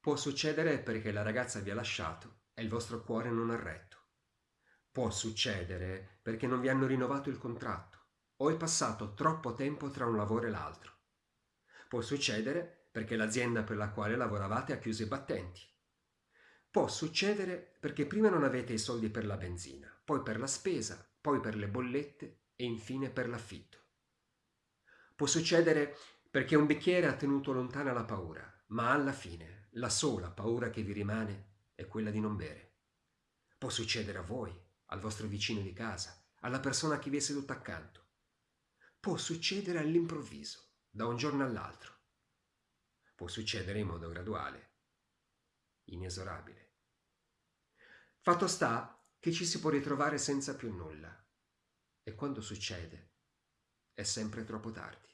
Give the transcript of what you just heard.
Può succedere perché la ragazza vi ha lasciato e il vostro cuore non ha retto. Può succedere perché non vi hanno rinnovato il contratto o è passato troppo tempo tra un lavoro e l'altro. Può succedere perché l'azienda per la quale lavoravate ha chiuso i battenti. Può succedere perché prima non avete i soldi per la benzina, poi per la spesa, poi per le bollette e infine per l'affitto. Può succedere perché un bicchiere ha tenuto lontana la paura, ma alla fine la sola paura che vi rimane è quella di non bere. Può succedere a voi, al vostro vicino di casa, alla persona che vi è seduta accanto. Può succedere all'improvviso, da un giorno all'altro. Può succedere in modo graduale, inesorabile. Fatto sta che ci si può ritrovare senza più nulla e quando succede è sempre troppo tardi.